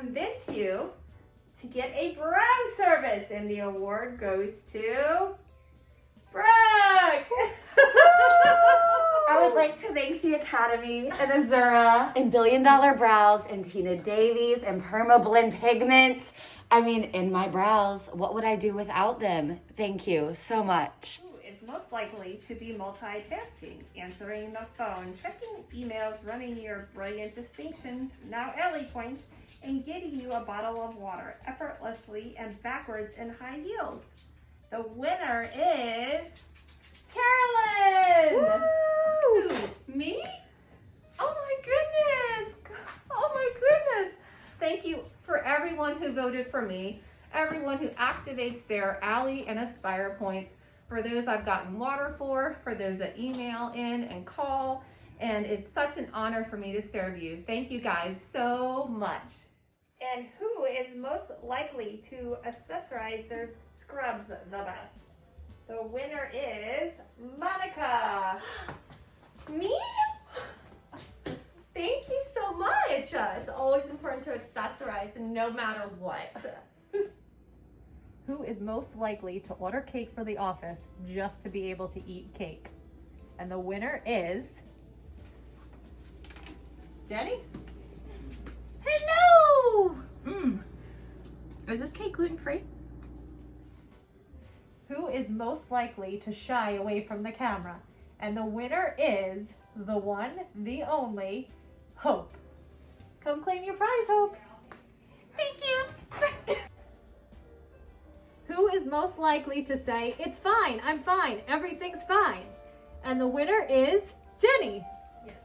convince you to get a brow service. And the award goes to Brooke. I would like to thank the Academy and Azura and Billion Dollar Brows and Tina Davies and Perma Blend Pigments. I mean, in my brows, what would I do without them? Thank you so much. Most likely to be multitasking, answering the phone, checking emails, running your brilliant distinctions, now Allē points, and getting you a bottle of water effortlessly and backwards in high heels? The winner is Carolyn! Who? Me? Oh my goodness! Oh my goodness! Thank you for everyone who voted for me, everyone who activates their Allē and Aspire points, for those I've gotten water for, for those that email in and call, and it's such an honor for me to serve you. Thank you guys so much. And who is most likely to accessorize their scrubs the best? The winner is Monica. Me? Thank you so much. Uh, it's always important to accessorize no matter what. Who is most likely to order cake for the office just to be able to eat cake? And the winner is Jenny. Hello! Mm. Is this cake gluten free? Who is most likely to shy away from the camera? And the winner is the one, the only, Hope. Come claim your prize, Hope. Most likely to say, it's fine, I'm fine, everything's fine? And the winner is Jenny. Yes,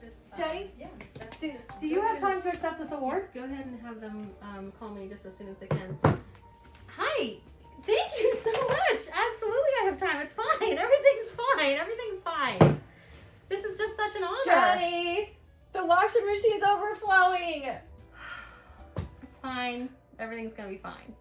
just. uh, Jenny? Yeah. that's- Do, do you have time to accept this award? Go ahead and have them um, call me just as soon as they can. Hi! Thank you so much! Absolutely, I have time. It's fine. Everything's fine. Everything's fine. This is just such an honor. Johnny, the washing machine's overflowing. It's fine. Everything's gonna be fine.